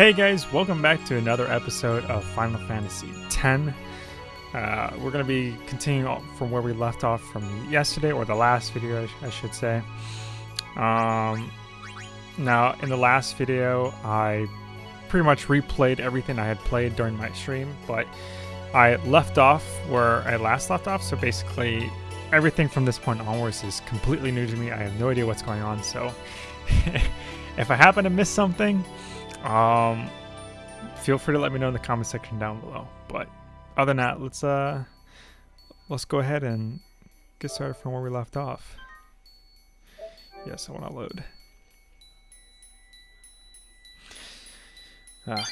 Hey guys, welcome back to another episode of Final Fantasy X. Uh, we're going to be continuing from where we left off from yesterday, or the last video, I, sh- I should say. Um, now, in the last video, I pretty much replayed everything I had played during my stream, but I left off where I last left off, so basically everything from this point onwards is completely new to me. I have no idea what's going on, so if I happen to miss something, um, feel free to let me know in the comment section down below. But other than that, let's uh, let's go ahead and get started from where we left off. Yes, I want to load. Ah,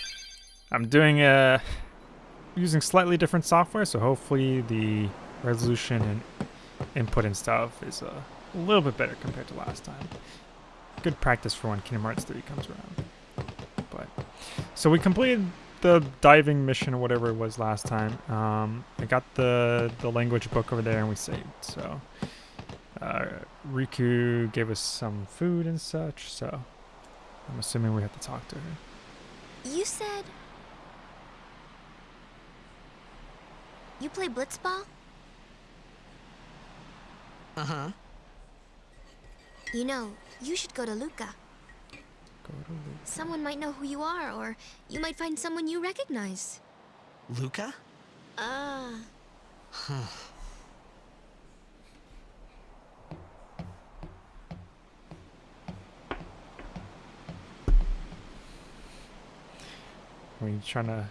I'm doing uh using slightly different software, so hopefully the resolution and input and stuff is uh, a little bit better compared to last time. Good practice for when Kingdom Hearts 3 comes around. But so we completed the diving mission or whatever it was last time. Um, I got the the language book over there and we saved. So uh, Rikku gave us some food and such. So I'm assuming we have to talk to her. You said... You play blitzball? Uh-huh. You know, you should go to Luca. Go to Luca. Someone might know who you are, or you might find someone you recognize. Luca? Ah. Are you trying to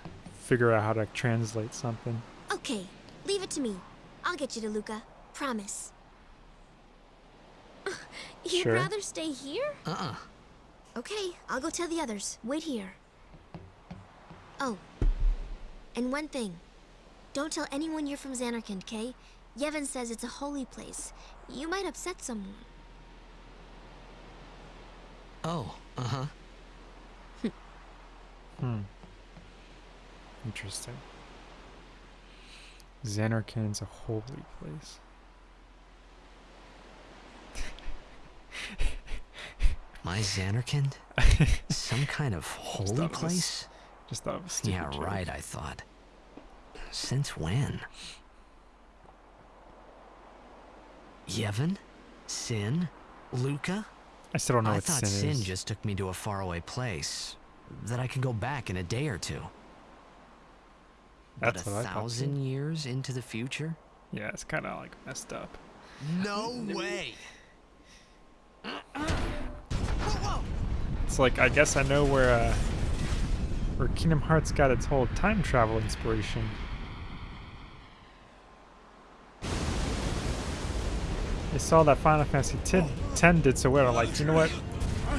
figure out how to translate something? okay, leave it to me. I'll get you to Luca. Promise. You'd Sure. rather stay here? Uh-uh. Okay, I'll go tell the others. Wait here. Oh. And one thing. Don't tell anyone you're from Zanarkand, okay? Yevon says it's a holy place. You might upset someone. Oh, uh-huh. Hmm. Interesting. Zanarkand's a holy place. My Zanarkand? Some kind of holy was place? Just thought was a Yeah, joke. right, I thought. Since when? Yevon? Sin? Luca? I still don't know I what thought sin, Sin just took me to a faraway place. That I can go back in a day or two. That's but a thousand years into the future? Yeah, it's kind of like messed up. No way! Uh-uh. It's like I guess I know where uh, where Kingdom Hearts got its whole time travel inspiration. I saw that Final Fantasy X 10 did so well. I'm like, you know what?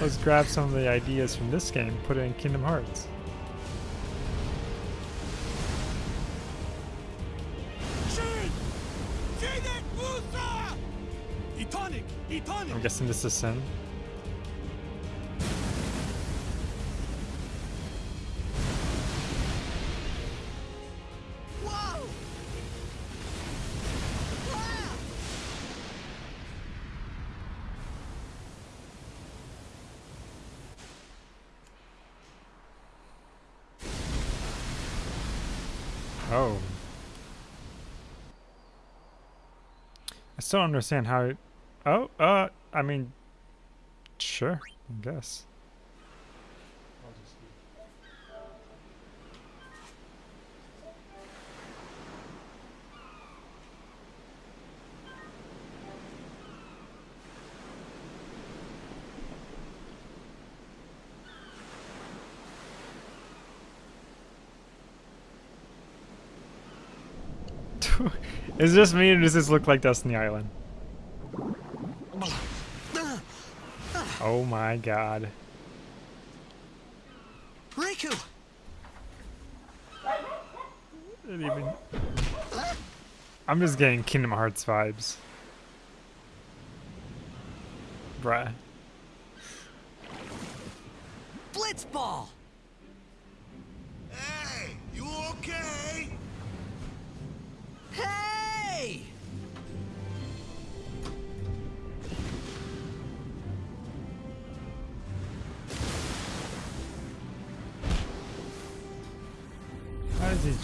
Let's grab some of the ideas from this game, put it in Kingdom Hearts. I'm guessing this is Sin. Still understand how it... Oh, uh, I mean... Sure, I guess. Is this me or does this look like Destiny Island? Oh my god. Riku! Even... I'm just getting Kingdom Hearts vibes. Bruh. Blitzball!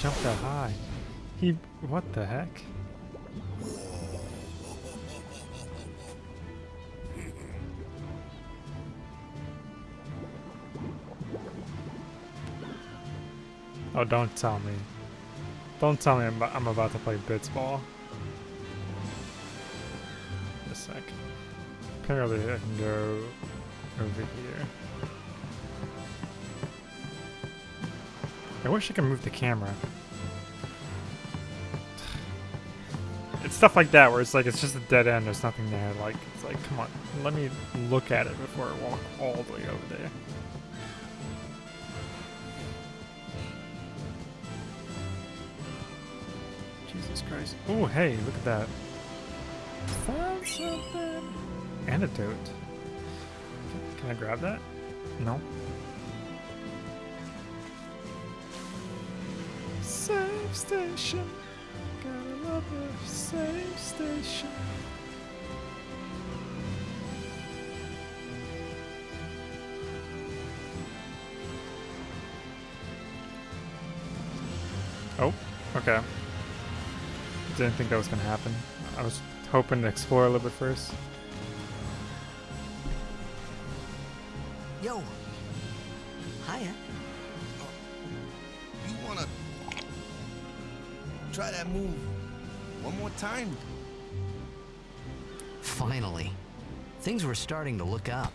Jump that high? He, what the heck? Oh, don't tell me. Don't tell me I'm, I'm about to play Blitzball. a sec. Apparently I can go over here. I wish I could move the camera. It's stuff like that where it's like it's just a dead end, there's nothing there. Like it's like come on, let me look at it before I walk all the way over there. Jesus Christ. Oh hey, look at that. Found something. Antidote. Can I grab that? No. Station. Gotta love a save station. Oh, okay. Didn't think that was gonna happen. I was hoping to explore a little bit first. Yo. Hiya. Uh, you wanna try that move one more time? Finally. Things were starting to look up.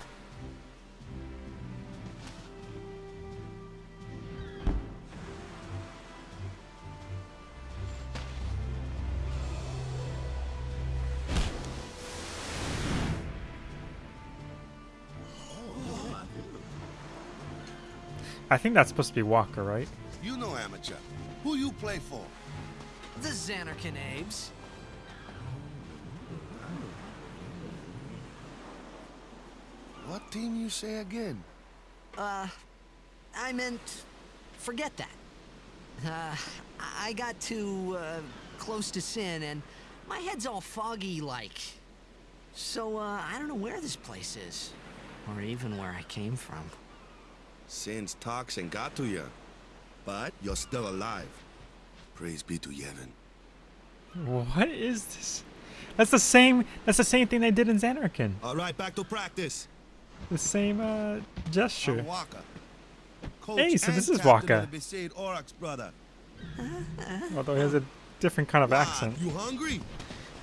I think that's supposed to be Wakka, right? You know amateur. Who you play for? The Zanarkand Abes. What team you say again? Uh, I meant, forget that. Uh, I got too, uh, close to sin and my head's all foggy like. So, uh, I don't know where this place is. Or even where I came from. Sin's toxin got to you. But you're still alive. Praise be to Yevon. What is this? That's the same. That's the same thing they did in Zanarkand. All right, back to practice. The same uh, gesture. Hey, so this is Wakka. of the Besaid Aurochs brother. Although he has a different kind of Wow, accent. You hungry?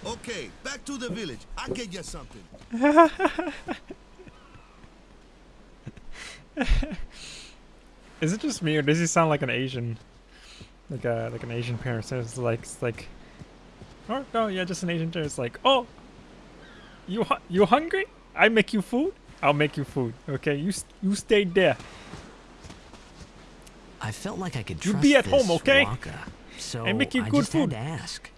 Okay, back to the village. I'll get you something. Is it just me, or does he sound like an Asian, like a like an Asian parent? So it's like it's like, oh no, yeah, just an Asian parent. It's like, oh, you hu- you hungry? I make you food. I'll make you food. Okay, you you stay there. I felt like I could You trust be at this home, okay? Wakka, so I make you I good just food. had to ask.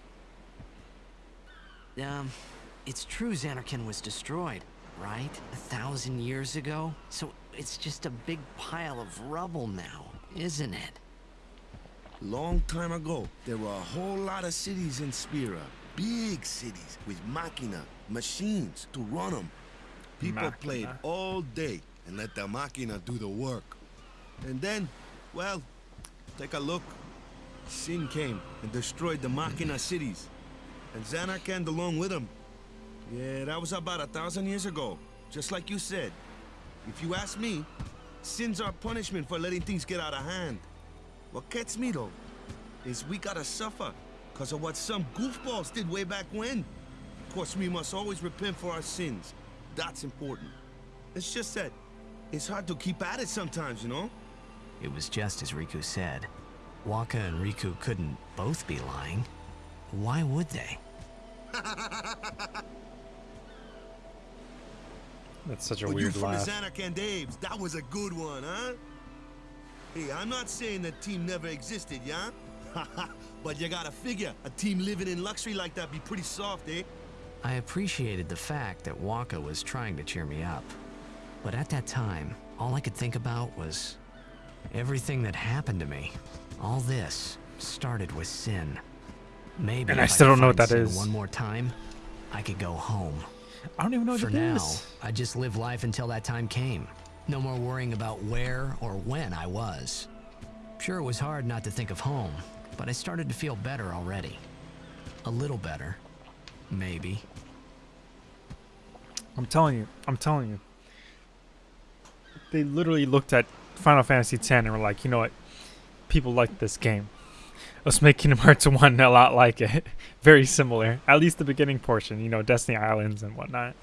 Um, it's true Zanarkand was destroyed, right? A thousand years ago? So it's just a big pile of rubble now, isn't it? Long time ago, there were a whole lot of cities in Spira. Big cities with machina, machines to run them. People played all day and let the machina do the work. And then, well, take a look. Sin came and destroyed the machina cities. And Zanarkand along with them. Yeah, that was about a thousand years ago. Just like you said. If you ask me, sin's our punishment for letting things get out of hand. What gets me though, is we gotta suffer because of what some goofballs did way back when. Of course, we must always repent for our sins. That's important. It's just that it's hard to keep at it sometimes, you know? It was just as Rikku said. Wakka and Rikku couldn't both be lying. Why would they? That's such a But you weird from laugh. the Zanarkand Abes, that was a good one, huh? Hey, I'm not saying that team never existed, yeah? but you gotta figure, a team living in luxury like that be pretty soft, eh? I appreciated the fact that Wakka was trying to cheer me up. But at that time, all I could think about was everything that happened to me. All this started with sin. Maybe And I still could don't know what find that sin is. One more time, I could go home. I don't even know what For it now, is. I just live life until that time came. No more worrying about where or when I was. Sure, it was hard not to think of home, but I started to feel better already. A little better. Maybe. I'm telling you, I'm telling you. They literally looked at Final Fantasy X and were like, you know what? People like this game. Let's make Kingdom Hearts 1 a lot like it. Very similar. At least the beginning portion, you know, Destiny Islands and whatnot.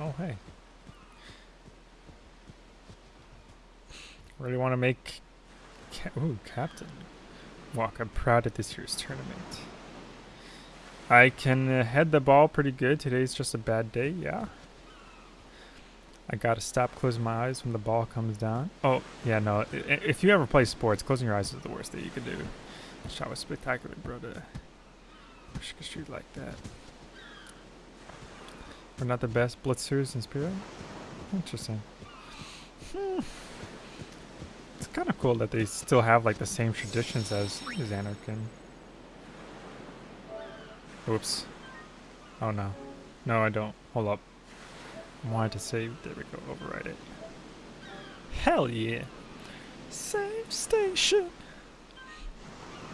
Oh, hey. Really want to make... Ca Ooh, Captain. Walk, I'm proud of this year's tournament. I can uh, head the ball pretty good. Today's just a bad day, yeah. I gotta stop closing my eyes when the ball comes down. Oh, yeah, no. If you ever play sports, closing your eyes is the worst thing you can do. Shot was spectacular, bro. To shoot like that. We're not the best blitzers in Spira. Interesting. Hmm. It's kind of cool that they still have like the same traditions as, Zanarkand. Oops. Oh no. No, I don't. Hold up. I wanted to save. There we go. Override it. Hell yeah. Save station.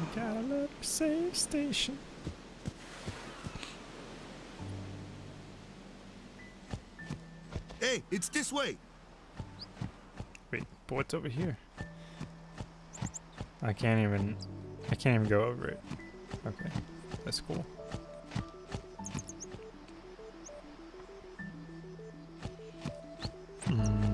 You gotta love save station. Hey, it's this way. Wait, but what's over here? I can't even. I can't even go over it. Okay, that's cool. What's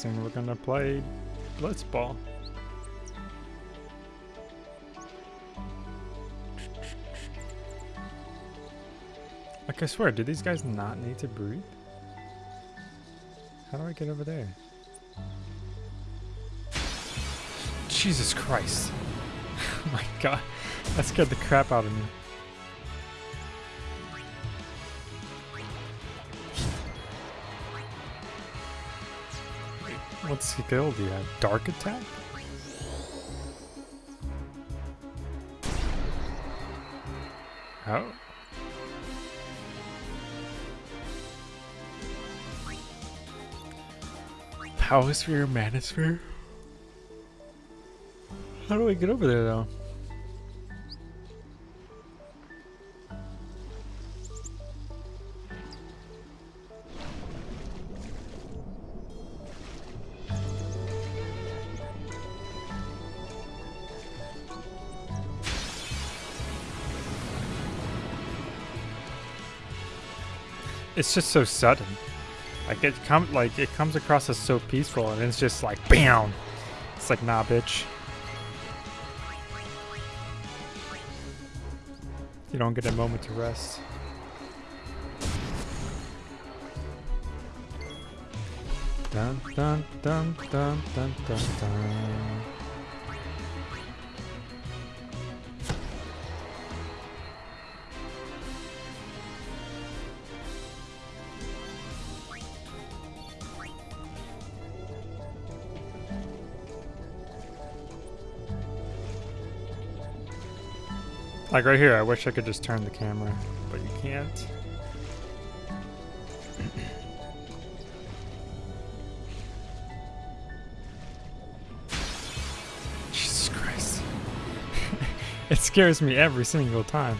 guessing we're gonna play Blitzball. Like I swear, do these guys not need to breathe? How do I get over there? Jesus Christ. oh my god. That scared the crap out of me. What skill do you have? Dark attack? Oh. Power sphere, manosphere? How do I get over there though? It's just so sudden. Like it come like it comes across as so peaceful and it's just like BAM! It's like nah bitch. You don't get a moment to rest. Dun dun dun dun dun dun dun. Like right here, I wish I could just turn the camera, but you can't. Jesus Christ. it scares me every single time.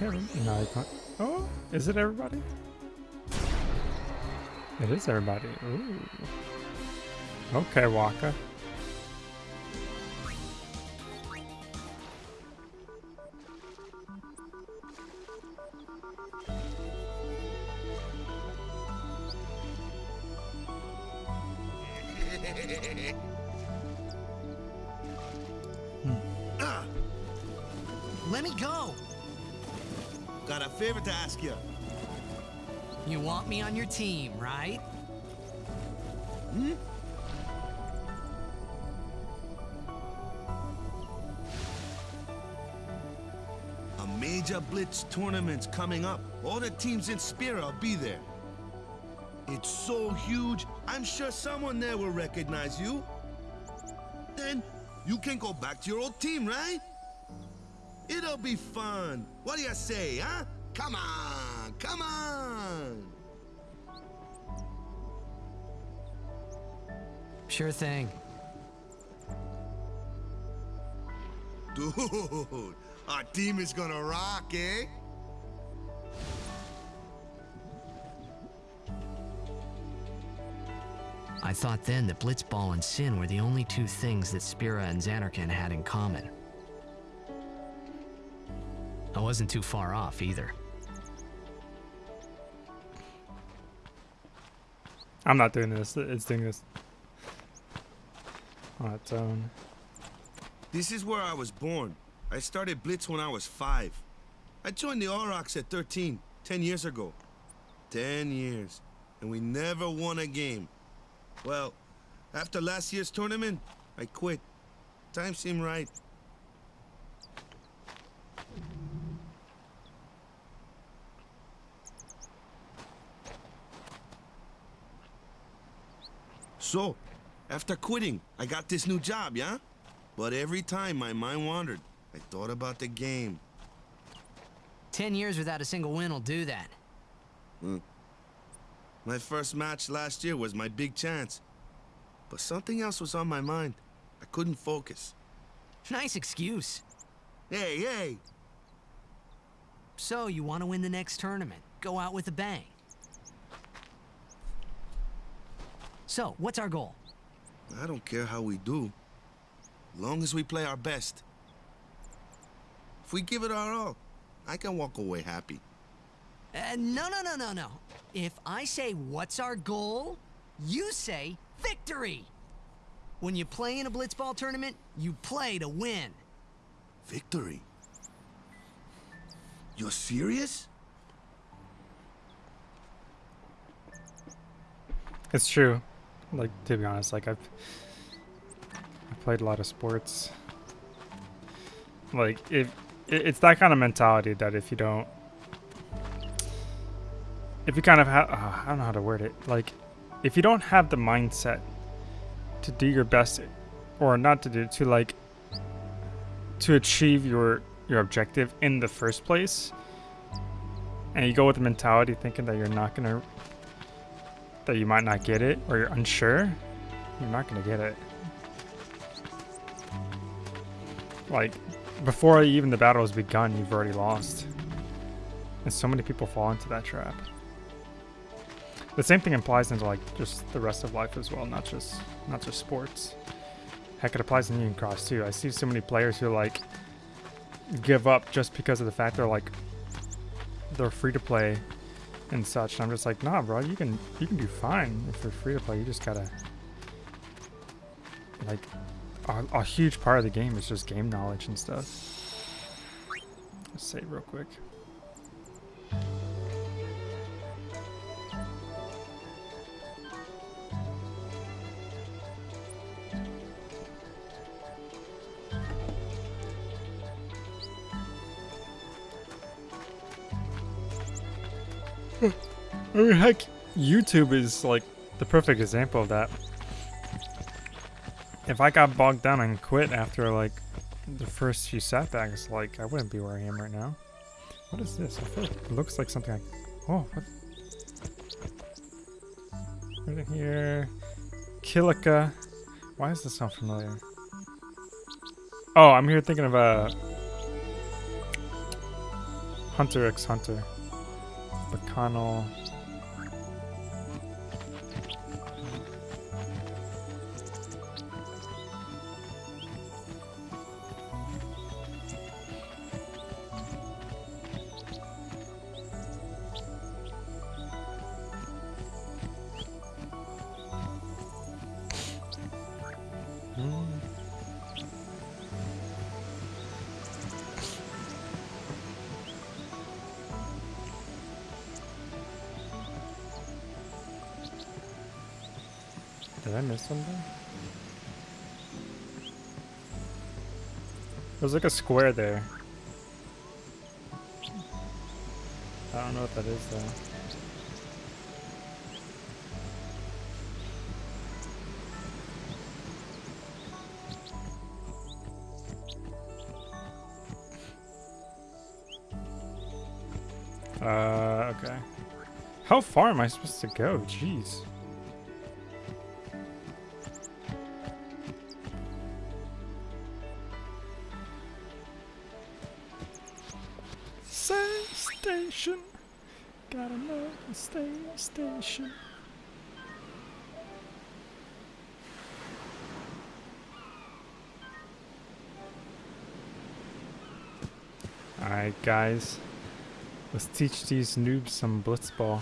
Every no, I can't. Oh, is it everybody? It is everybody. Ooh. Okay, Wakka. Tournament's coming up. All the teams in Spira will be there. It's so huge, I'm sure someone there will recognize you. Then you can go back to your old team, right? It'll be fun. What do you say, huh? Come on, come on. Sure thing. Dude, our team is gonna rock, eh? I thought then that Blitzball and Sin were the only two things that Spira and Zanarkand had in common. I wasn't too far off either. I'm not doing this. It's doing this on its own. This is where I was born. I started Blitz when I was five. I joined the Aurochs at 13, 10 years ago. 10 years. And we never won a game. Well, after last year's tournament, I quit. Time seemed right. So, after quitting, I got this new job, yeah? But every time my mind wandered, I thought about the game. Ten years without a single win will do that. Hmm. My first match last year was my big chance. But something else was on my mind. I couldn't focus. Nice excuse. Hey, hey! So, you want to win the next tournament? Go out with a bang. So, what's our goal? I don't care how we do. Long as we play our best. If we give it our all, I can walk away happy. Uh, no, no, no, no, no. If I say, what's our goal? You say, victory! When you play in a blitzball tournament, you play to win. Victory? You're serious? It's true. Like to be honest, like I've I played a lot of sports. Like if it, it's that kind of mentality that if you don't if you kind of have uh, I don't know how to word it. Like if you don't have the mindset to do your best or not to do to like to achieve your your objective in the first place and you go with the mentality thinking that you're not to that you might not get it or you're unsure, you're not to get it. Like, before even the battle has begun, you've already lost. And so many people fall into that trap. The same thing applies into like just the rest of life as well, not just not just sports. Heck, it applies in Union Cross too. I see so many players who like give up just because of the fact they're like they're free to play and such. And I'm just like, nah, bro, you can you can do fine if you're free to play. You just gotta like a, a huge part of the game is just game knowledge and stuff. Let's save real quick. I mean, heck, YouTube is like the perfect example of that. If I got bogged down and quit after like the first few setbacks, like I wouldn't be where I am right now. What is this? I like it looks like something like. Oh, what? Right here. Kilika. Why does this sound familiar? Oh, I'm here thinking of uh, Hunter x Hunter. Bacano. There's like a square there. I don't know what that is though. Uh, okay. How far am I supposed to go? Jeez. Station. Alright, guys. Let's teach these noobs some blitzball.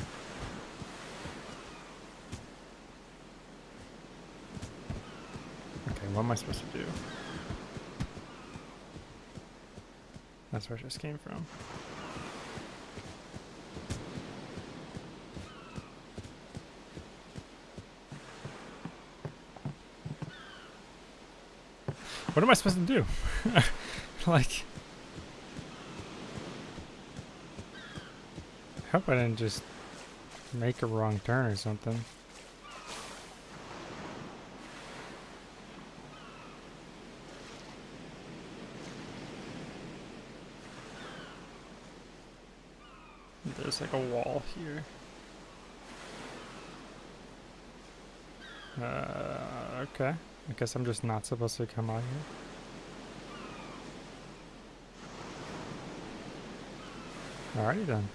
Okay, what am I supposed to do? That's where just came from. What am I supposed to do? like... I hope I didn't just make a wrong turn or something. There's like a wall here. Uh, okay. I guess I'm just not supposed to come out here. Alrighty then.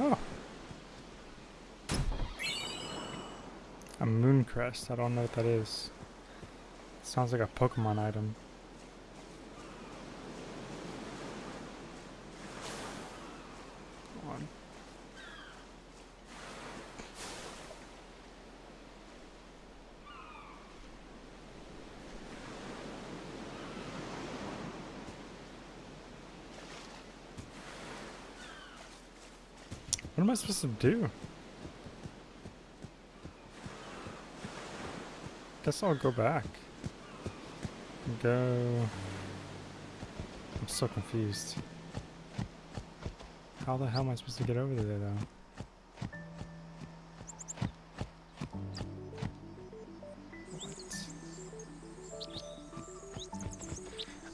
Oh. A moon I don't know what that is. It Sounds like a Pokemon item. What am I supposed to do? Guess I'll go back. Go. I'm so confused. How the hell am I supposed to get over there though?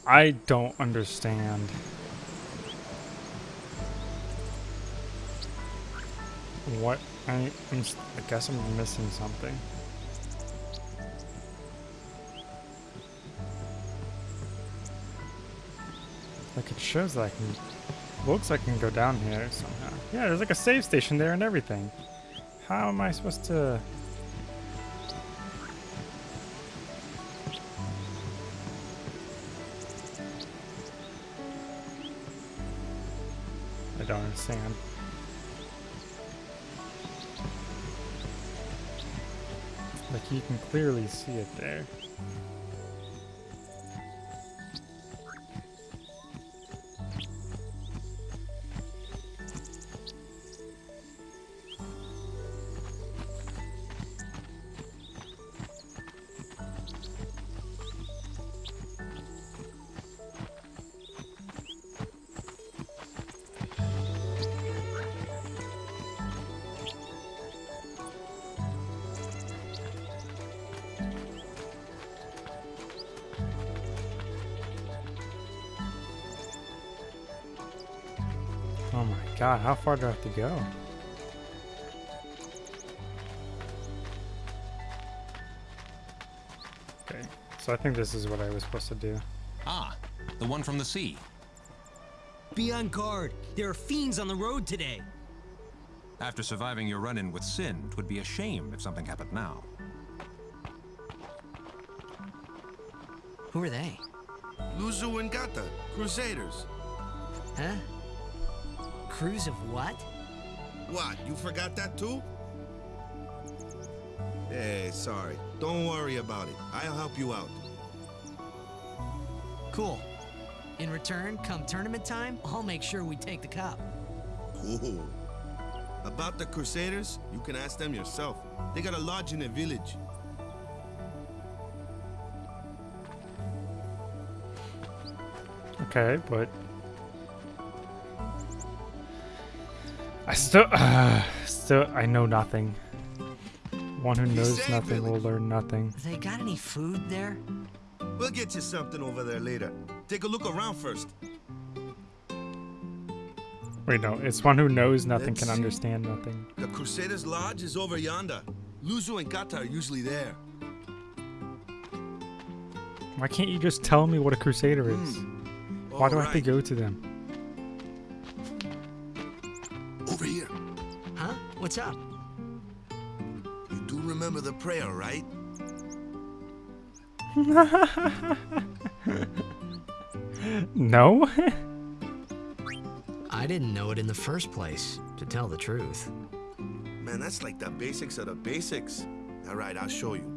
I don't understand. What? I, I guess I'm missing something. Like it shows that I can. Looks like I can go down here somehow. Yeah, there's like a save station there and everything. How am I supposed to? I don't understand. Like you can clearly see it there. Go? Okay, so I think this is what I was supposed to do. Ah, the one from the sea. Be on guard. There are fiends on the road today. After surviving your run-in with Sin, it would be a shame if something happened now. Who are they? Luzzu and Gatta, Crusaders. Huh? Crews of what? What, you forgot that too? Hey, sorry. Don't worry about it. I'll help you out. Cool. In return, come tournament time, I'll make sure we take the cup. Cool. About the Crusaders, you can ask them yourself. They got a lodge in a village. Okay, but I still, uh, still, I know nothing. One who knows say, nothing will learn nothing. They got any food there? We'll get you something over there later. Take a look around first. Wait, no, it's one who knows nothing Let's can see. understand nothing. The Crusaders' lodge is over yonder. Luzzu and Gatta are usually there. Why can't you just tell me what a crusader is? Why do I have to go to them? What's up? You do remember the prayer, right? No? I didn't know it in the first place, to tell the truth. Man, that's like the basics of the basics. All right, I'll show you.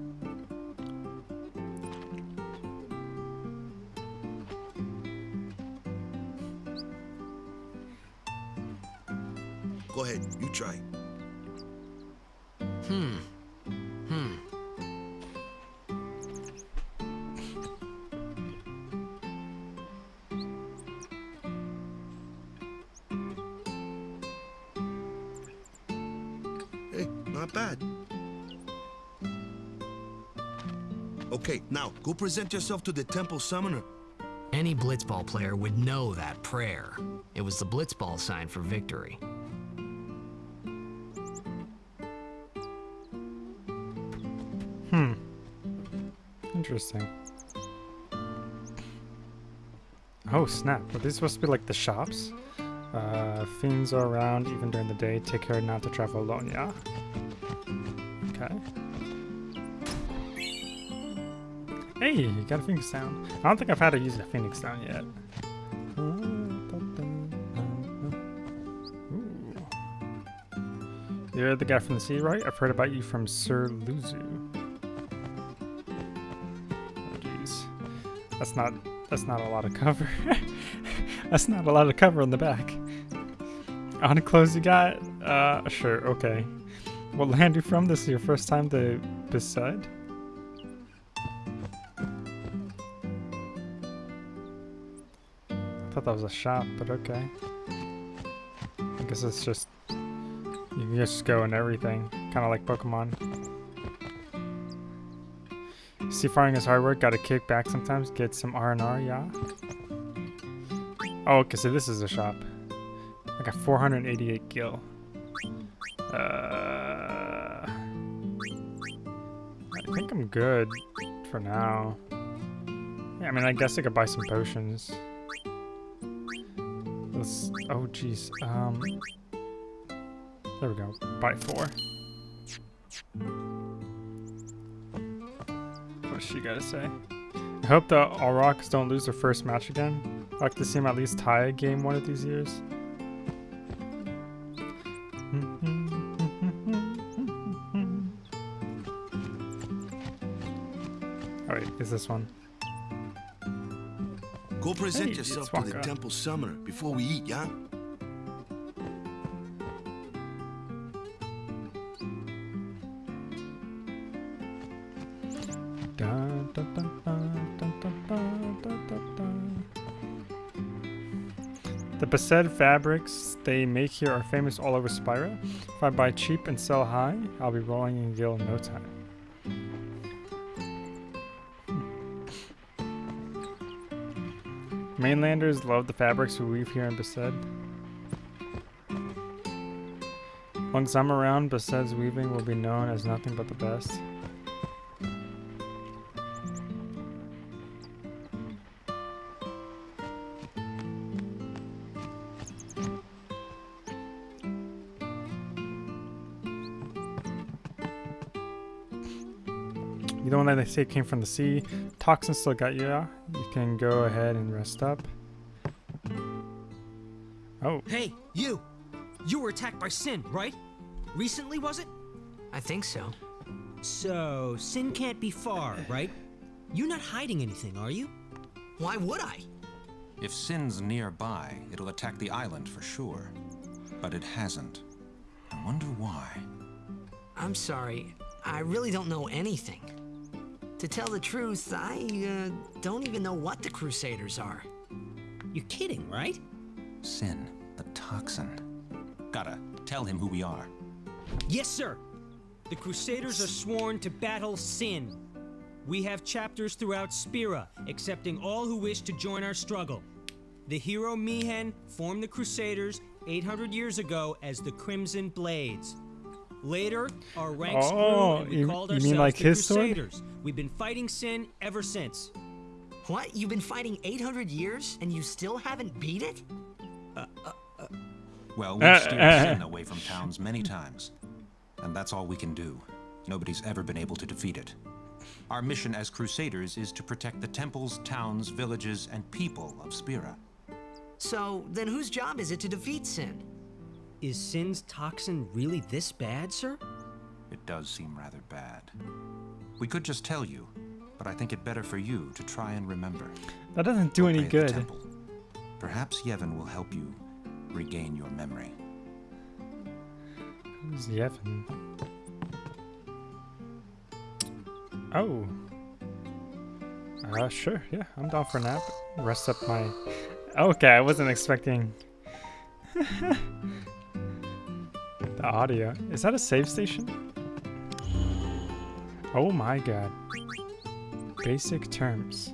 Go ahead, you try. Hmm. Hmm. Hey, not bad. Okay, now go present yourself to the temple summoner. Any blitzball player would know that prayer. It was the blitzball sign for victory. Interesting. Oh snap! Are these supposed to be like the shops? Uh, fiends are around even during the day. Take care not to travel alone. Yeah. Okay. Hey, you got a phoenix down. I don't think I've had to use a phoenix down yet. Ooh. You're the guy from the sea, right? I've heard about you from Sir Luzzu. That's not that's not a lot of cover. that's not a lot of cover on the back. On clothes you got? Uh, sure, okay. What land you from? This is your first time to Besaid? I thought that was a shop, but okay. I guess it's just you can just go and everything, kind of like Pokemon. Seafaring is hard work. Got to kick back sometimes. Get some R and R. Yeah. Oh, okay. So this is a shop. I got 488 gil. Uh, I think I'm good for now. Yeah, I mean, I guess I could buy some potions. Let's. Oh, jeez. Um. There we go. Buy four. What's she gotta say? I hope the Aurochs don't lose their first match again. I'd like to see them at least tie a game one of these years. Oh, Alright, is this one? Go present Hey, yourself to the temple summoner before we eat, yeah? The Besaid fabrics they make here are famous all over Spira. If I buy cheap and sell high, I'll be rolling in Gil in no time. Mainlanders love the fabrics we weave here in Besaid. Once I'm around, Besaid's weaving will be known as nothing but the best. You the one that they say came from the sea. Toxin still got you. Yeah? You can go ahead and rest up. Oh, Hey, you! You were attacked by Sin, right? Recently, was it? I think so. So, Sin can't be far, right? You're not hiding anything, are you? Why would I? If Sin's nearby, it'll attack the island for sure. But it hasn't. I wonder why. I'm sorry. I really don't know anything. To tell the truth, I uh, don't even know what the Crusaders are. You're kidding, right? Sin, the toxin. Gotta tell him who we are. Yes, sir. The Crusaders are sworn to battle Sin. We have chapters throughout Spira, accepting all who wish to join our struggle. The hero Mi'ihen formed the Crusaders 800 years ago as the Crimson Blades. Later, our ranks Oh, grew and we you- called you ourselves mean like the his sword? Crusaders. We've been fighting Sin ever since. What? You've been fighting 800 years and you still haven't beat it? Well, we've Uh, steered uh. Sin away from towns many times. And that's all we can do. Nobody's ever been able to defeat it. Our mission as Crusaders is to protect the temples, towns, villages, and people of Spira. So, then whose job is it to defeat Sin? Is Sin's toxin really this bad, sir? It does seem rather bad. We could just tell you, but I think it better for you to try and remember. that doesn't do any good. temple. Perhaps Yevon will help you regain your memory. Who's Yevon? Oh. Uh, sure. Yeah, I'm down for a nap. Rest up my. Okay, I wasn't expecting. the audio. Is that a save station? Oh my god. Basic terms.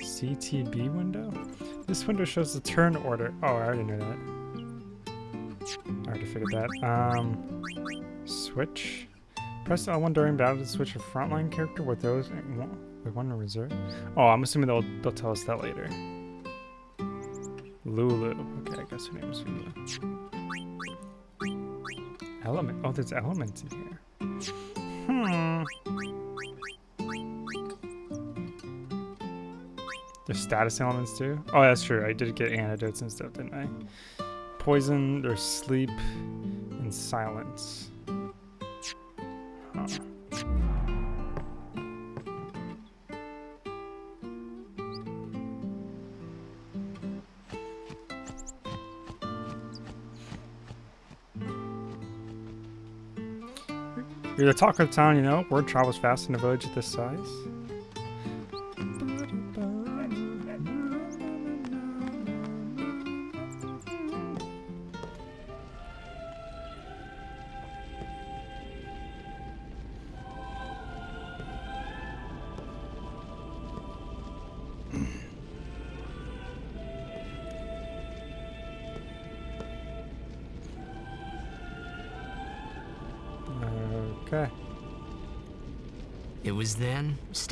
CTB window? This window shows the turn order. Oh, I already knew that. I already figured that. Um, switch. Press L1 during battle to switch a frontline character with those with one in reserve. Oh, I'm assuming they'll they'll tell us that later. Lulu. Okay, I guess her name is Lulu. Element. Oh, there's elements in here. Hmm. There's status elements too. Oh, that's true. I did get antidotes and stuff, didn't I? Poison, there's sleep, and silence. You're the talk of the town, you know. Word travels fast in a village this size.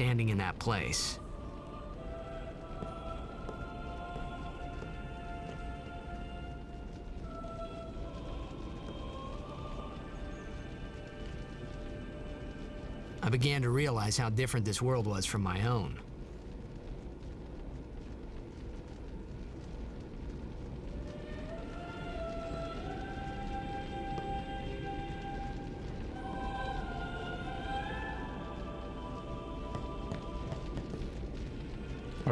Standing in that place. I began to realize how different this world was from my own.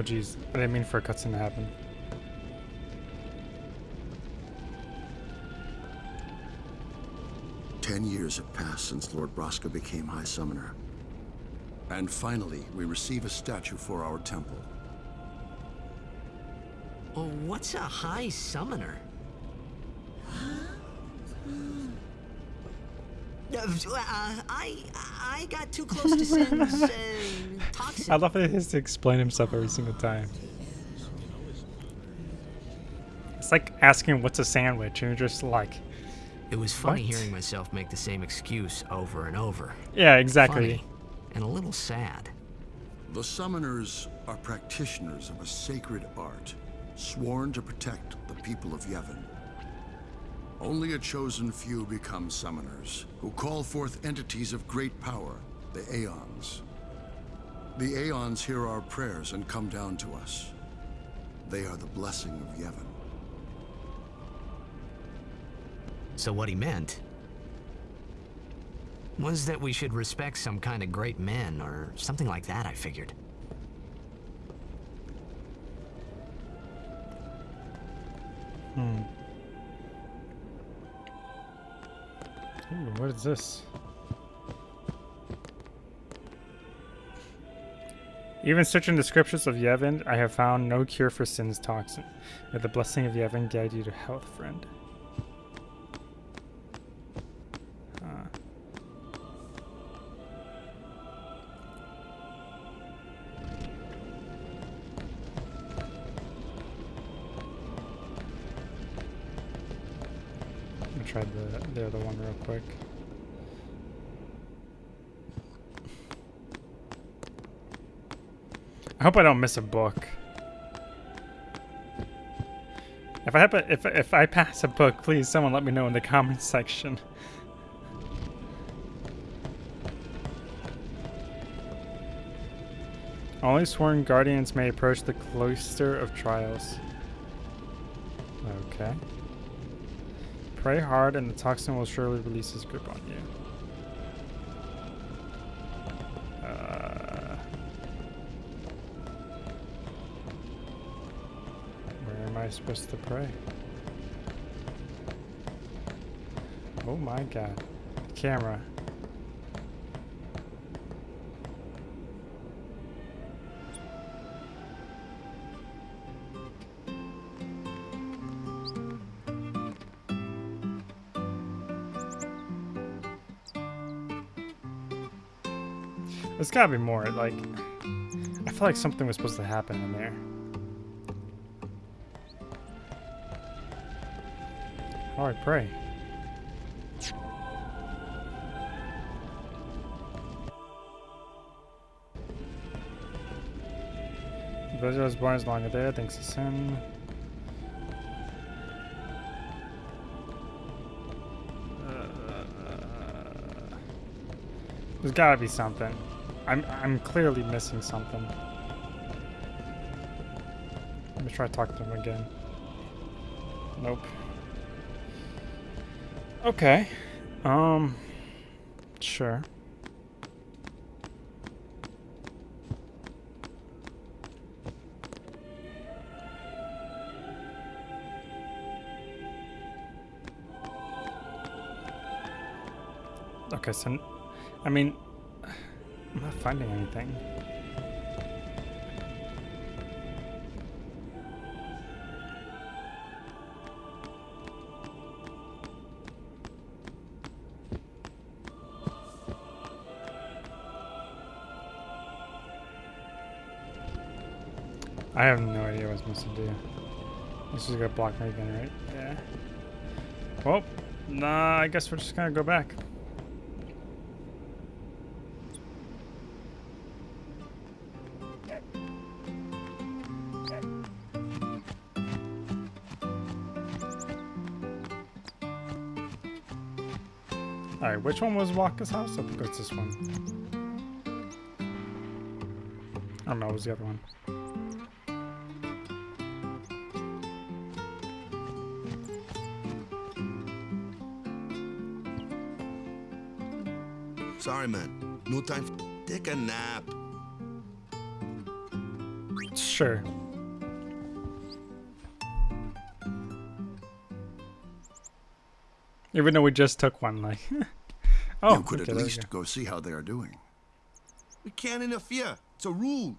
Oh jeez, I didn't mean for a cutscene to happen. Ten years have passed since Lord Braska became High Summoner. And finally, we receive a statue for our temple. Oh, what's a high summoner? Uh, I I got too close to Sin's uh, toxin. I love that he has to explain himself every single time. It's like asking what's a sandwich, and you're just like, It was funny What? hearing myself make the same excuse over and over. Yeah, exactly. Funny and a little sad. The summoners are practitioners of a sacred art, sworn to protect the people of Yevon. Only a chosen few become summoners, who call forth entities of great power, the Aeons. The Aeons hear our prayers and come down to us. They are the blessing of Yevon. So what he meant was that we should respect some kind of great men or something like that, I figured. Hmm. Ooh, what is this? Even searching the scriptures of Yevon, I have found no cure for sin's toxin. May the blessing of Yevon guide you to health, friend. Huh. I'm gonna try the the other one real quick. I hope I don't miss a book. If I happen, if if I pass a book, please someone let me know in the comments section. Only sworn guardians may approach the cloister of trials. Okay. Pray hard, and the toxin will surely release its grip on you. I supposed to pray? Oh my god. Camera. There's gotta be more. Like, I feel like something was supposed to happen in there. I pray? Villager was born is longer there, thanks to sin. Uh, there's gotta be something. I'm I'm clearly missing something. Let me try to talk to him again. Nope. Okay. Um sure. Okay, so I mean, I'm not finding anything. I have no idea what I'm supposed to do. This is gonna block me again, right? Yeah. Well, nah, I guess we're just gonna go back. Alright, which one was Wakka's house? I think it's this one. I don't know, it was the other one. Man. No time. For... Take a nap. Sure. Even though we just took one, like. oh, you could okay, at least go. go see how they are doing. We can't interfere. It's a rule.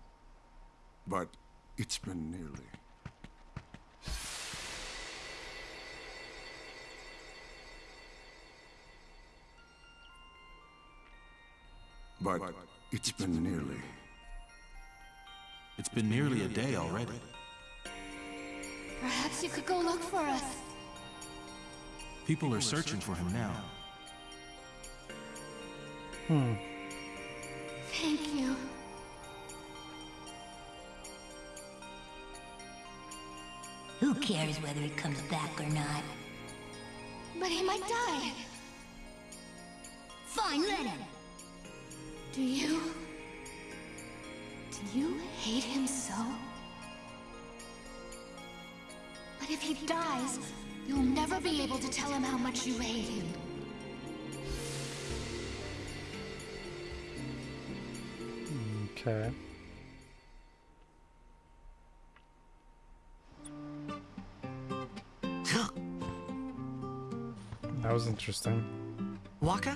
But it's been nearly. It's been nearly. It's been nearly a day already. Perhaps you could go look for us. People are searching for him now. Hmm. Thank you. Who cares whether he comes back or not? But he might die. Fine, let him. Do you... Do you hate him so? But if he dies, you'll never be able to tell him how much you hate him. Okay. That was interesting. Wakka?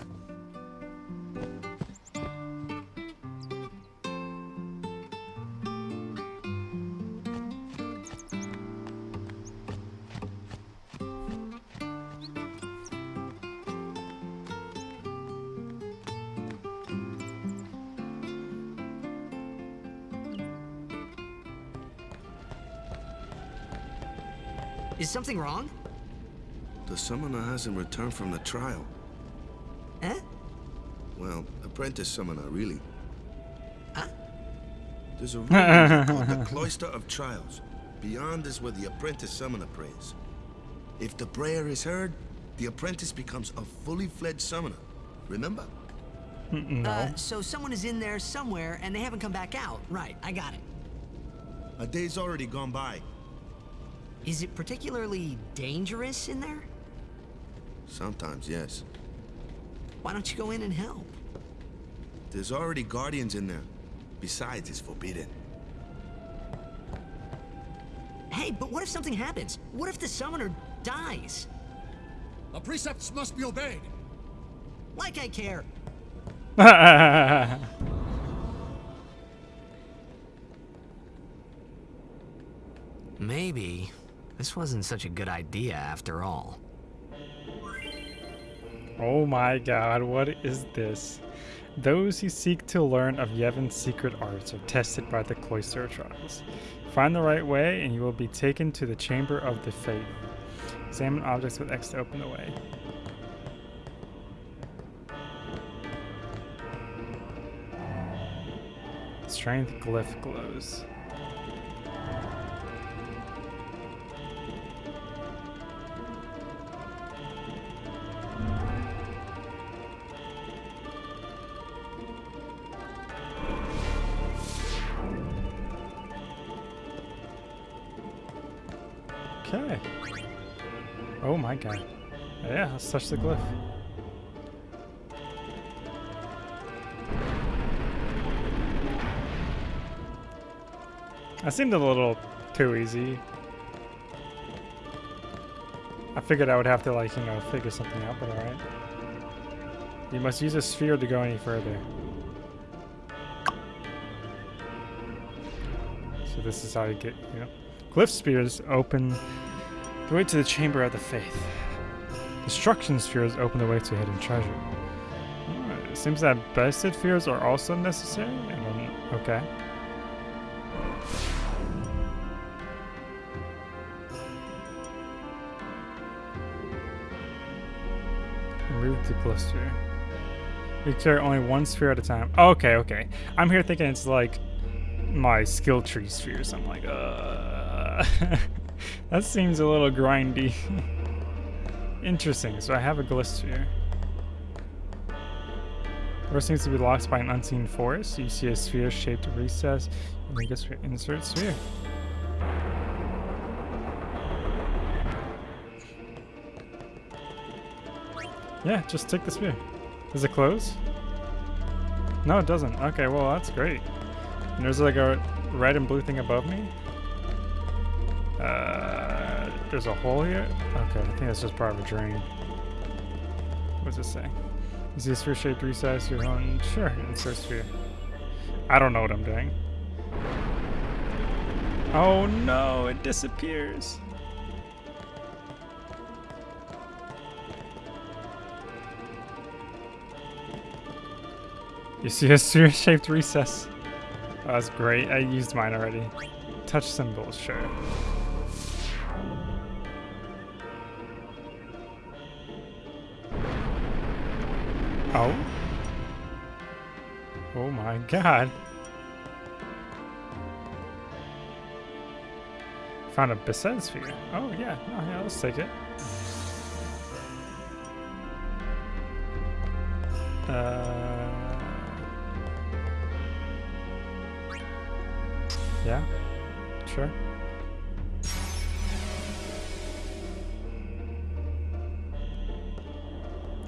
Something wrong? The summoner hasn't returned from the trial. Eh? Well, apprentice summoner, really. Huh? There's a room called the Cloister of Trials. Beyond is where the apprentice summoner prays. If the prayer is heard, the apprentice becomes a fully fledged summoner. Remember? no. Uh, so someone is in there somewhere and they haven't come back out. Right, I got it. A day's already gone by. Is it particularly dangerous in there? Sometimes, yes. Why don't you go in and help? There's already guardians in there. Besides, it's forbidden. Hey, but what if something happens? What if the summoner dies? The precepts must be obeyed. Like I care. Maybe this wasn't such a good idea after all. oh my god, what is this? Those who seek to learn of Yevon's secret arts are tested by the cloister trials. Find the right way, and you will be taken to the Chamber of the Fayth. Examine objects with X to open the way. Strength glyph glows. Touch the glyph. That seemed a little too easy. I figured I would have to like, you know, figure something out, but alright. You must use a sphere to go any further. So this is how you get, you know. Glyph spheres open the way to the Chamber of the Fayth. Destruction spheres open the way to hidden treasure. Alright, It seems that Besaid spheres are also necessary. Then, okay. Remove the sphere. You carry only one sphere at a time. Okay, okay. I'm here thinking it's like my skill tree spheres. I'm like, uh, that seems a little grindy. Interesting. So I have a glyph sphere. Door seems to be locked by an unseen force. You see a sphere-shaped recess. And you just insert sphere. Yeah, just take the sphere. Does it close? No, it doesn't. Okay, well, that's great. And there's like a red and blue thing above me. Uh, there's a hole here. Okay, I think that's just part of a drain. What does it say? Is this sphere shaped recess your own? Sure, insert sphere. I don't know what I'm doing. Oh no, it disappears. You see a sphere shaped recess. Oh, that's great. I used mine already. Touch symbols, sure. Oh. Oh my god. Found a Besaid sphere. Oh yeah, oh yeah, let's take it. Uh, yeah, sure.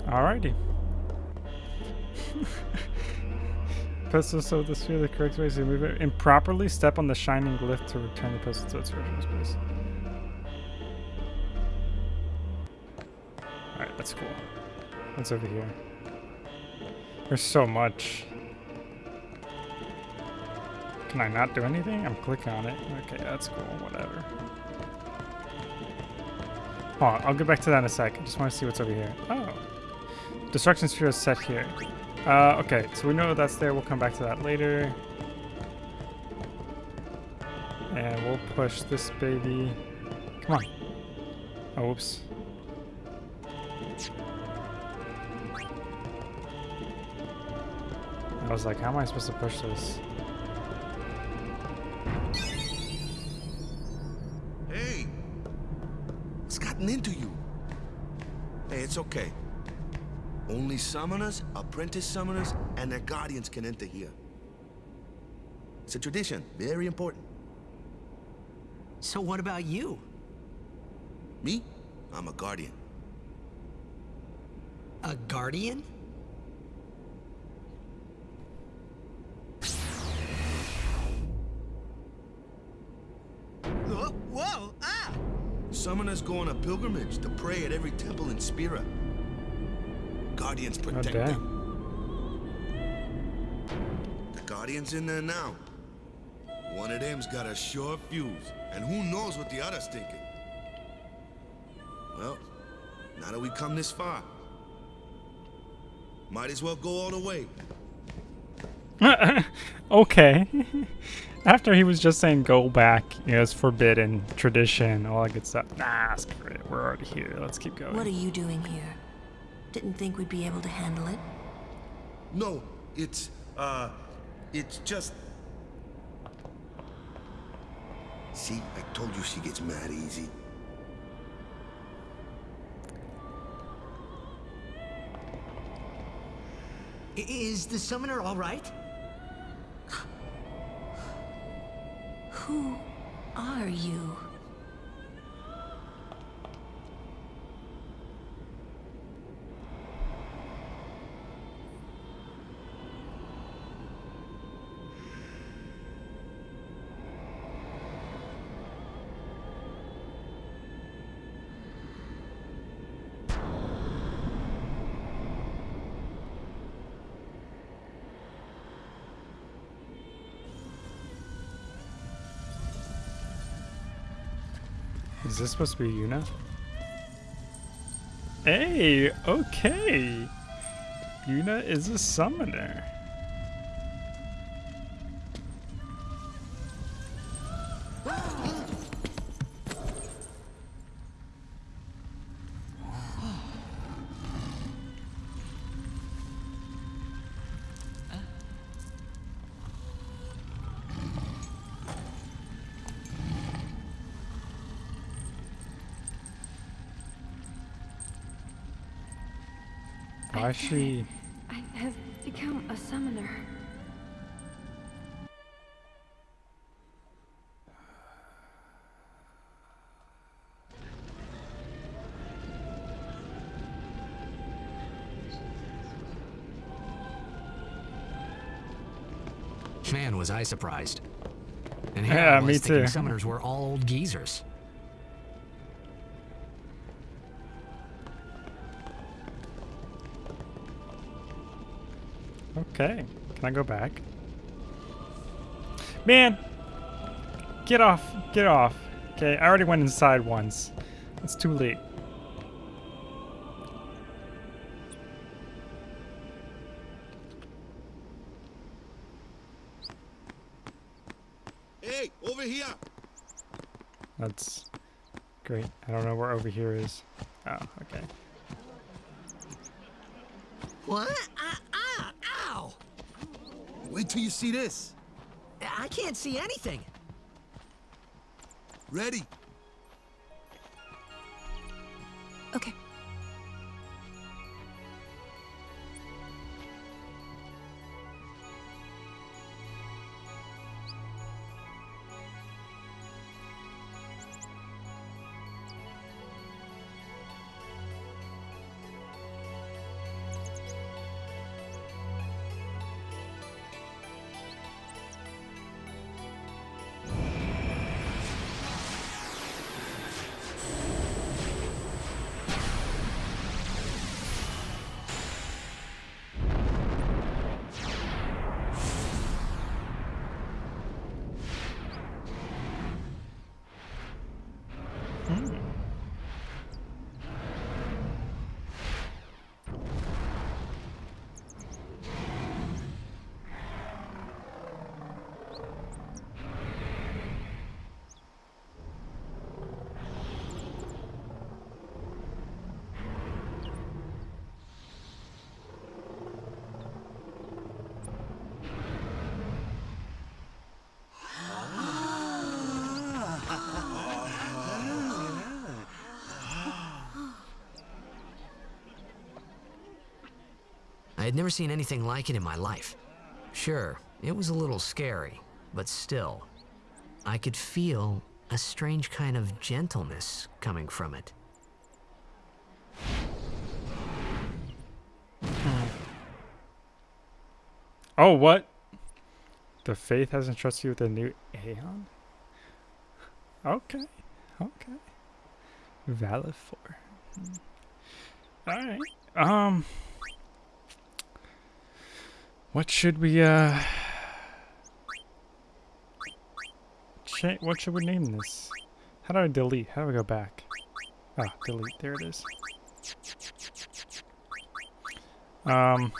Alrighty. Pistol so the sphere the correct way to move it. Improperly step on the shining glyph to return the pistol to its original space. Alright, that's cool. What's over here? There's so much. Can I not do anything? I'm clicking on it. Okay, that's cool. Whatever. Hold on, I'll get back to that in a sec. I just want to see what's over here. Oh. Destruction sphere is set here. Uh, okay, so we know that's there. We'll come back to that later. And we'll push this baby. Come on. Oh, oops. I was like, how am I supposed to push this? Hey! It's gotten into you. Hey, it's okay. Only summoners, apprentice summoners, and their guardians can enter here. It's a tradition, very important. So what about you? Me? I'm a guardian. A guardian? Whoa, whoa, ah! Summoners go on a pilgrimage to pray at every temple in Spira. Guardians protect damn. them. The Guardian's in there now. One of them's got a sure fuse, and who knows what the other's thinking. Well, now that we've come this far, might as well go all the way. okay. After he was just saying go back, you know, it's forbidden, tradition, all that good stuff. Nah, screw it. We're already here. Let's keep going. What are you doing here? Didn't think we'd be able to handle it. No, it's, uh, it's just... See, I told you she gets mad easy. I- Is the summoner all right? Who are you? Is this supposed to be Yuna? Hey, okay. Yuna is a summoner. Why is she... I have become a summoner. Man, was I surprised. And Yeah, here I was me thinking too. summoners were all old geezers. Okay. Can I go back? Man! Get off. Get off. Okay, I already went inside once. It's too late. Hey, over here! That's great. I don't know where over here is. Oh, okay. What? Wait till you see this. I can't see anything. Ready? Had never seen anything like it in my life. Sure, it was a little scary, but still, I could feel a strange kind of gentleness coming from it. Oh, what? The Fayth has entrusted you with a new Aeon? Okay. Okay. Valefor. Alright. Um. What should we, uh. What should we name this? How do I delete? How do I go back? Ah, delete. There it is. Um.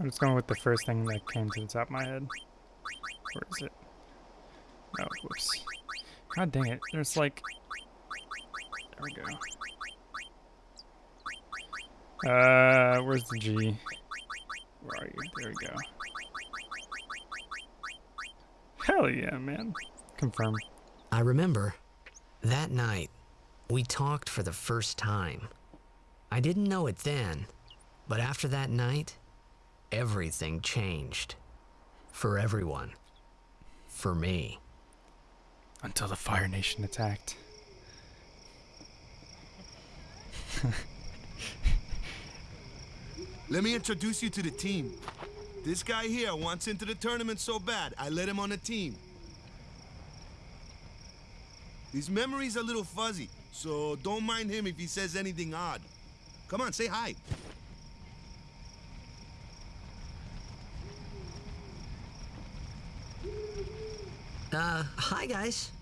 I'm just going with the first thing that came to the top of my head. Where is it? Oh, whoops. God dang it. There's like... There we go. Uh, where's the G? Where are you? There we go. Hell yeah, man. Confirm. I remember that night we talked for the first time. I didn't know it then, but after that night, everything changed. For everyone. For me. Until the Fire Nation attacked. Let me introduce you to the team. This guy here wants into the tournament so bad, I let him on the team. His memory's a little fuzzy, so don't mind him if he says anything odd. Come on, say hi. Uh, hi guys.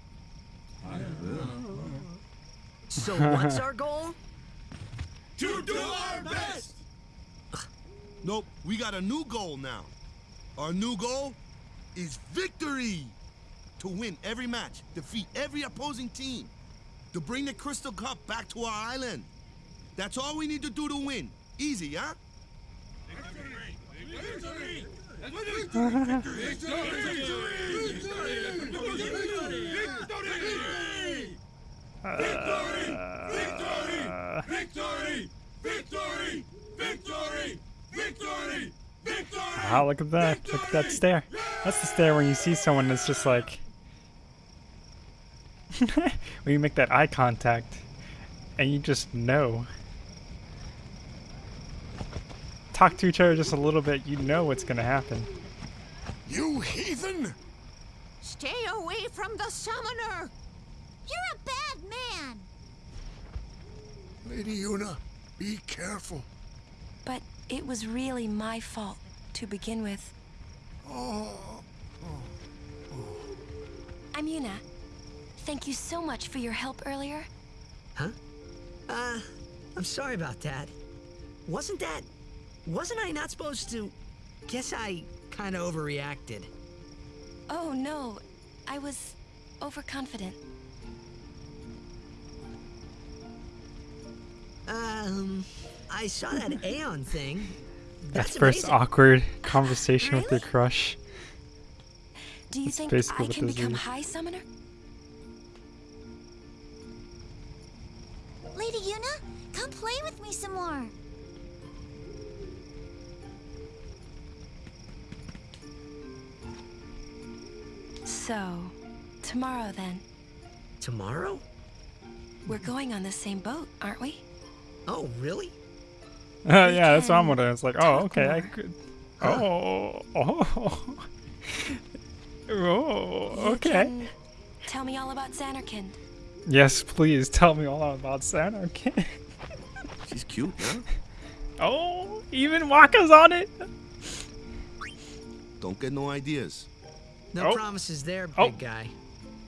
So what's our goal? To do our best! Nope, we got a new goal now. Our new goal is victory! To win every match, defeat every opposing team, to bring the Crystal Cup back to our island. That's all we need to do to win. Easy, huh? Victory! Victory! Victory! Victory! Victory! Victory! Victory! Victory! Victory! Wow, look at that. Look at that stare. That's the stare when you see someone that's just like... when you make that eye contact and you just know. Talk to each other just a little bit, you know what's gonna happen. You heathen! Stay away from the summoner! You're a bad man! Lady Yuna, be careful. But it was really my fault to begin with. Oh. I'm Yuna. Thank you so much for your help earlier. Huh? Uh, I'm sorry about that. Wasn't that... Wasn't I not supposed to... Guess I kind of overreacted. Oh no, I was overconfident. Um, I saw that Aeon thing. that first amazing. awkward conversation with your crush. Do you That's think basically I what can this become is. High Summoner? Lady Yuna, come play with me some more. So, tomorrow then. Tomorrow? We're going on the same boat, aren't we? Oh, really? Uh, yeah, that's what I'm can wondering. It's like, oh, talk okay, I more. could. Oh, oh, oh, okay. can tell me all about Zanarkand. Yes, please tell me all about Santa. Okay. She's cute, huh? Oh, even Wakka's on it. Don't get no ideas. No Oh. promises there, big Oh. guy.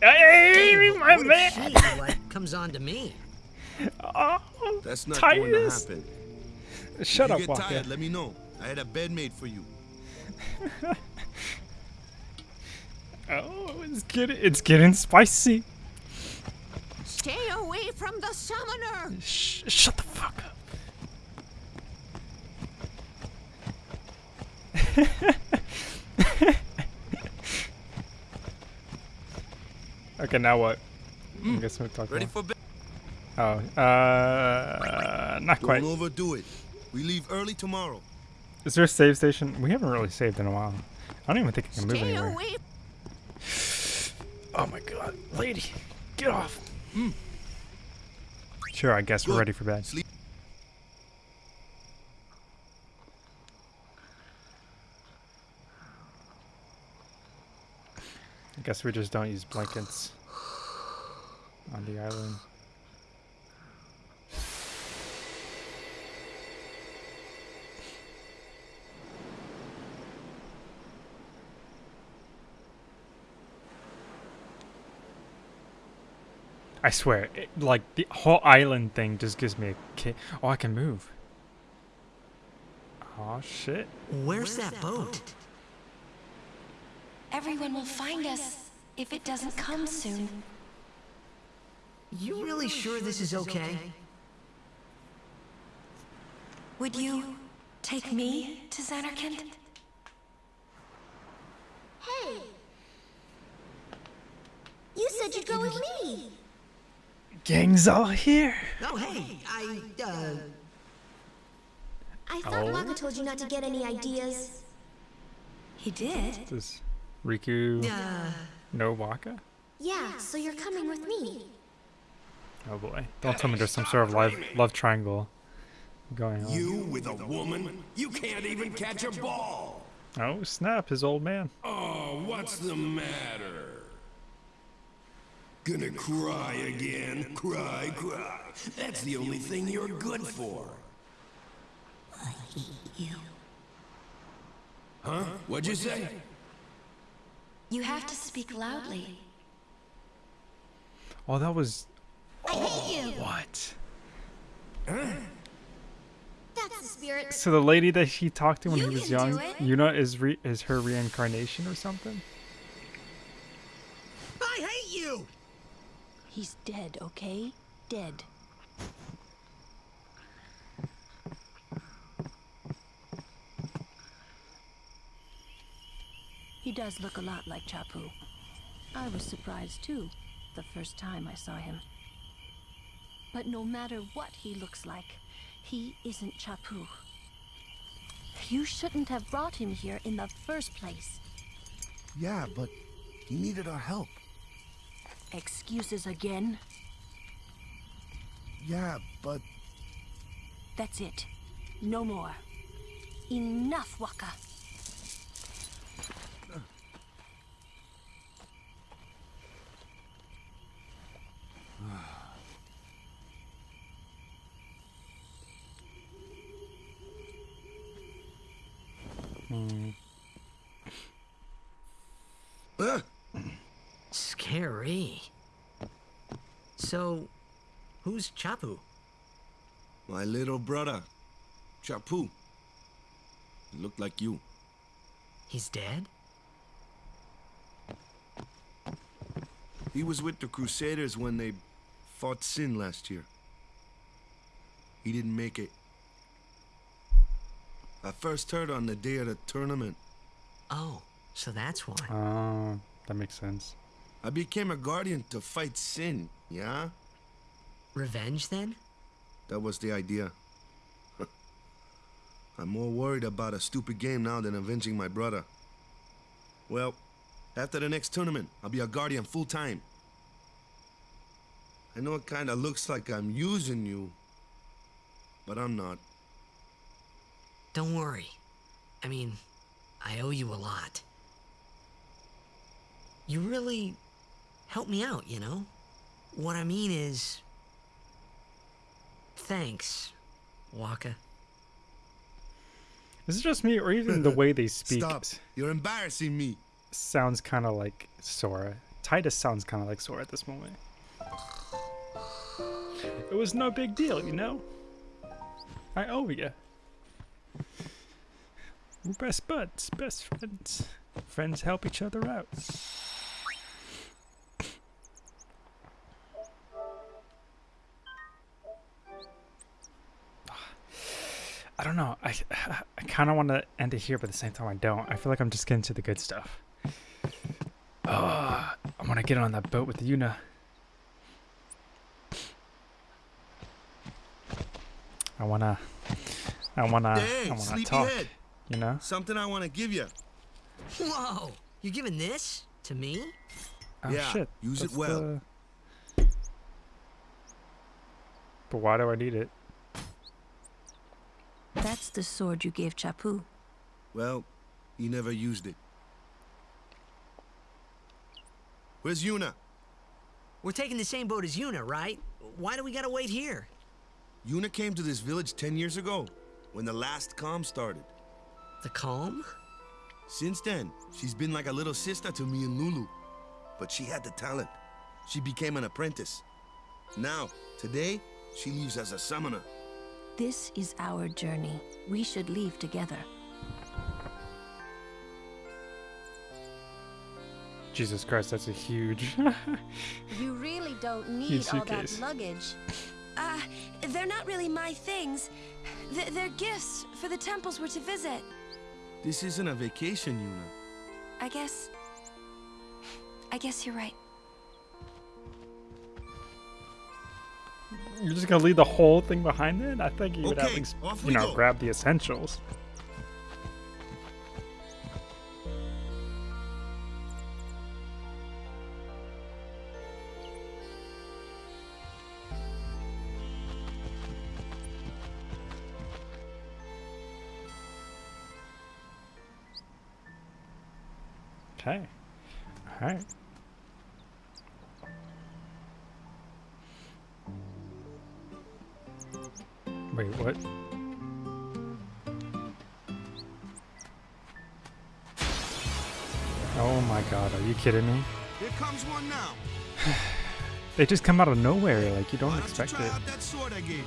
Hey, Hey, my what man. if she, like, comes on to me? Oh, That's not going to happen. Shut if up, you get Wakka. tired, let me know. I had a bed made for you. Oh, it's getting it's getting spicy. Stay away from the summoner. Sh- shut the fuck up. okay, now what? I guess we'll talk Ready more. for bed? Oh, uh, not quite. Don't overdo it. We leave early tomorrow. Is there a save station? We haven't really saved in a while. I don't even think I can move Stay anywhere. away. Oh my god, lady, get off. Hmm. Sure, I guess we're ready for bed. Sleep. I guess we just don't use blankets on the island. I swear, it, like the whole island thing just gives me a kick. Oh, I can move. Oh shit. Where's, that, boat? Everyone will find us if it doesn't come soon. You really sure this is okay? Would you take me to Zanarkand? Hey! You said you'd go with me. Gang's all here. Oh, hey, I, uh... I thought Oh. Wakka told you not to get any ideas. He did. Does Riku Uh, know Wakka? Yeah, so you're coming with me. Oh boy. Don't tell me there's some sort of love, love triangle going on. You with a woman? You can't even catch a ball. Oh, snap, his old man. Oh, what's the matter? Gonna cry again? Cry, cry. That's the only thing you're good for. I hate you. Huh? What'd you say? You have to speak loudly. Oh, that was. I hate you. Oh, what? That's the spirit. So the lady that he talked to when You he was young, do it. Yuna is re- is her reincarnation or something? I hate you! He's dead, okay? Dead. He does look a lot like Chapu. I was surprised too, the first time I saw him. But no matter what he looks like, he isn't Chapu. You shouldn't have brought him here in the first place. Yeah, but he needed our help. Excuses again? Yeah, but That's it. No more. Enough, Wakka. Hmm. Scary. So, who's Chapu? My little brother, Chapu. He looked like you. He's dead? He was with the Crusaders when they fought Sin last year. He didn't make it. I first heard on the day of the tournament. Oh, so that's why. Oh, that makes sense. I became a guardian to fight sin, yeah? Revenge, then? That was the idea. I'm more worried about a stupid game now than avenging my brother. Well, after the next tournament, I'll be a guardian full time. I know it kinda looks like I'm using you, but I'm not. Don't worry. I mean, I owe you a lot. You really helped me out, you know? What I mean is... Thanks, Wakka. Is it just me, or even the way they speak Stop. You're embarrassing me. sounds kind of like Sora? Tidus sounds kind of like Sora at this moment. It was no big deal, you know? I owe you. We're best buds, best friends. Friends help each other out. I don't know. I I kind of want to end it here, but at the same time, I don't. I feel like I'm just getting to the good stuff. Oh, I want to get on that boat with Yuna. I wanna, I wanna, I wanna talk. sleepyhead. You know? Something I want to give you. Whoa! You're giving this to me? Oh Yeah, shit! use it well. the- But why do I need it? That's the sword you gave Chappu. Well, he never used it. Where's Yuna? We're taking the same boat as Yuna, right? Why do we gotta wait here? Yuna came to this village 10 years ago, when the last calm started. The calm? Since then, she's been like a little sister to me and Lulu. But she had the talent. She became an apprentice. Now, today, she leaves as a summoner. This is our journey. We should leave together. Jesus Christ, that's a huge. You really don't need all that luggage. Uh, they're not really my things. Th they're gifts for the temples we're to visit. This isn't a vacation, Yuna. I guess. I guess you're right. You're just gonna leave the whole thing behind it? I think you would at least, you know, go. grab the essentials. Okay. All right. Wait, what? Oh my god, are you kidding me? Here comes one now. They just come out of nowhere, like you don't Why don't expect you try it. out that sword I gave you?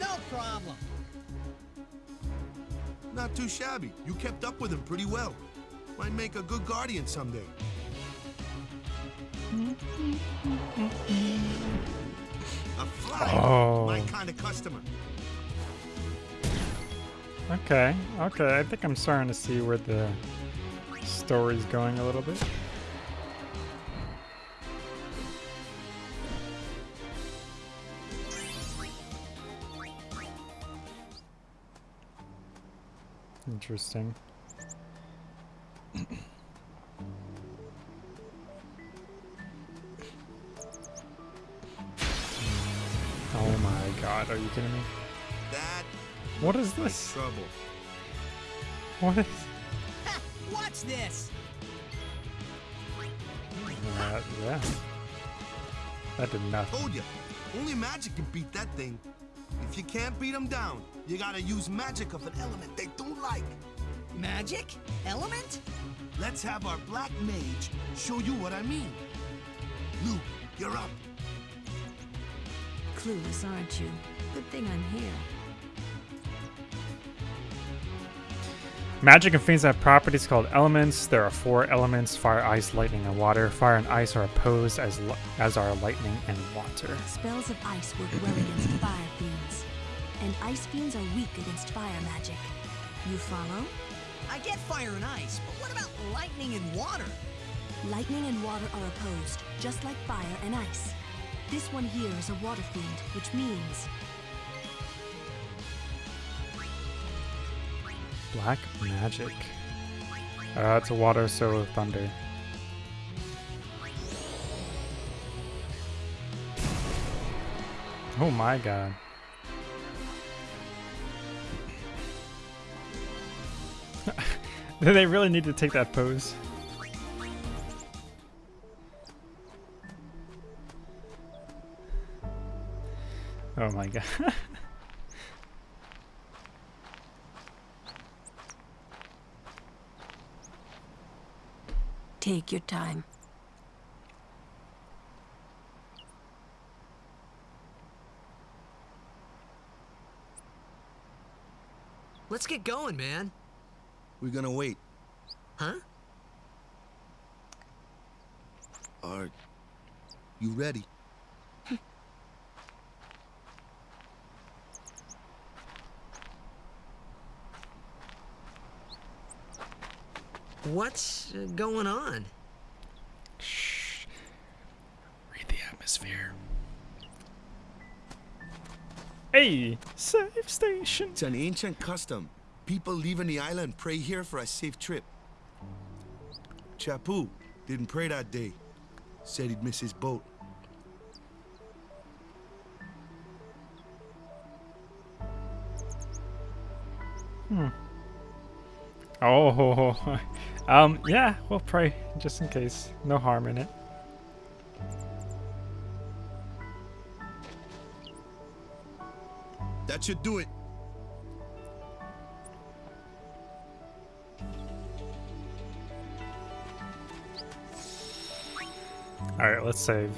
No problem. Not too shabby. You kept up with him pretty well. Might make a good guardian someday. A fly. Oh. My kind of customer. Okay, okay, I think I'm starting to see where the story's going a little bit. Interesting. Kidding me? That What is is this? trouble. What is What's this? uh, yeah. That did nothing. Told you. Only magic can beat that thing. If you can't beat them down, you gotta use magic of an element they don't like. Magic? Element? Let's have our black mage show you what I mean. Lulu, you're up. Clueless, aren't you? Good thing I'm here. Magic and fiends have properties called elements. There are four elements: fire, ice, lightning, and water. Fire and ice are opposed as as are lightning and water. Spells of ice work well against fire fiends, and ice fiends are weak against fire magic. You follow? I get fire and ice, but what about lightning and water? Lightning and water are opposed, just like fire and ice. This one here is a water fiend, which means Black magic. Uh, it's a water, so thunder. Oh my god. they really need to take that pose. Oh my god. Take your time. Let's get going, man. We're gonna wait. Huh? Are you ready? What's uh, going on? Shh. Read the atmosphere. Hey, safe station. It's an ancient custom. People leaving the island pray here for a safe trip. Chappu didn't pray that day. Said he'd miss his boat. Hmm. Oh, um, yeah, we'll pray just in case. No harm in it. That should do it. Alright, let's save.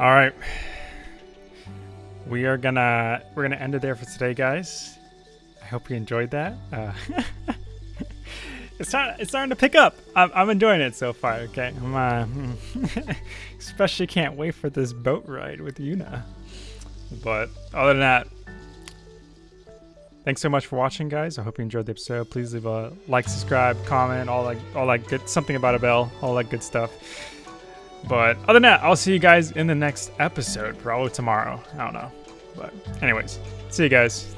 All right. We are gonna we're gonna end it there for today, guys. I hope you enjoyed that. Uh, it's starting it's starting to pick up. I'm, I'm enjoying it so far. Okay, I'm uh, especially can't wait for this boat ride with Yuna. But other than that, thanks so much for watching, guys. I hope you enjoyed the episode. Please leave a like, subscribe, comment, all that all that good something about a bell, all that good stuff. But other than that, I'll see you guys in the next episode, probably tomorrow. I don't know. But anyways, see you guys.